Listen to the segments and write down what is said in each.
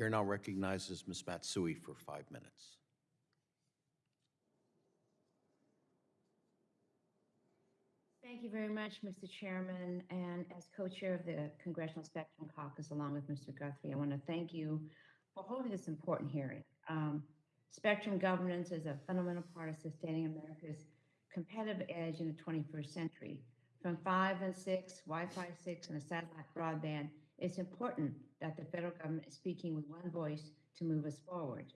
Chair now recognizes Ms. Matsui for five minutes. Thank you very much, Mr. Chairman. And as co-chair of the Congressional Spectrum Caucus, along with Mr. Guthrie, I want to thank you for holding this important hearing. Um, Spectrum governance is a fundamental part of sustaining America's competitive edge in the 21st century. From 5 and 6, Wi-Fi 6, and a satellite broadband, it's important that the federal government is speaking with one voice to move us forward.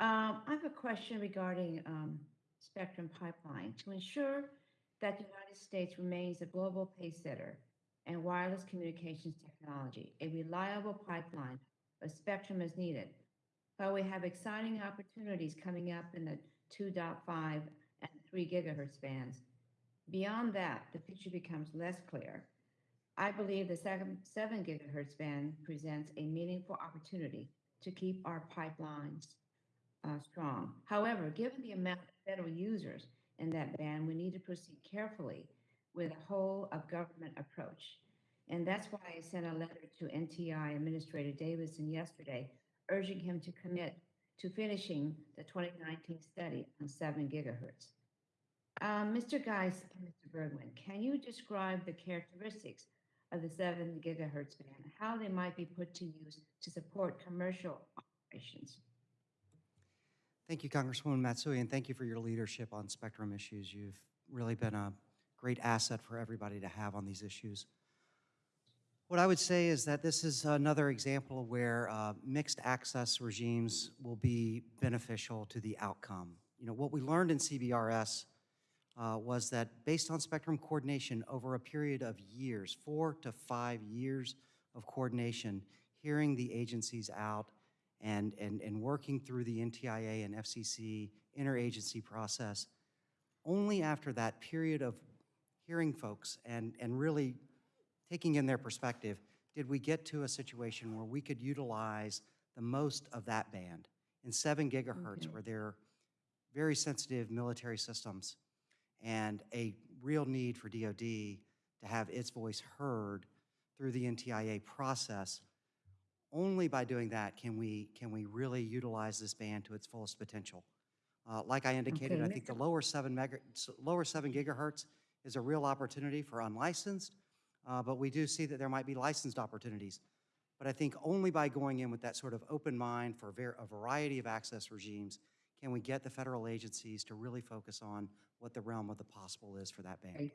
Um, I have a question regarding um, Spectrum Pipeline. To ensure that the United States remains a global pace setter and wireless communications technology, a reliable pipeline of spectrum is needed. While we have exciting opportunities coming up in the 2.5 and 3 gigahertz bands, beyond that, the picture becomes less clear. I believe the 7 7 gigahertz band presents a meaningful opportunity to keep our pipelines uh, strong. However, given the amount of federal users in that band, we need to proceed carefully with a whole of government approach. And that's why I sent a letter to NTIA Administrator Davidson yesterday, urging him to commit to finishing the 2019 study on 7 gigahertz. Um, Mr. Geis and Mr. Bergman, can you describe the characteristics of the 7 gigahertz band, how they might be put to use to support commercial operations? Thank you, Congresswoman Matsui, and thank you for your leadership on spectrum issues. You've really been a great asset for everybody to have on these issues. What I would say is that this is another example where uh, mixed access regimes will be beneficial to the outcome. You know, what we learned in CBRS uh, was that based on spectrum coordination over a period of years, four to five years of coordination, hearing the agencies out and, and, and working through the NTIA and FCC interagency process, only after that period of hearing folks and, and really taking in their perspective, did we get to a situation where we could utilize the most of that band in seven gigahertz, Okay. where they're very sensitive military systems and a real need for DoD to have its voice heard through the NTIA process. Only by doing that can we, can we really utilize this band to its fullest potential. Uh, Like I indicated, I think the lower seven mega, lower seven gigahertz is a real opportunity for unlicensed, uh, but we do see that there might be licensed opportunities. But I think only by going in with that sort of open mind for a variety of access regimes can we get the federal agencies to really focus on what the realm of the possible is for that. Great.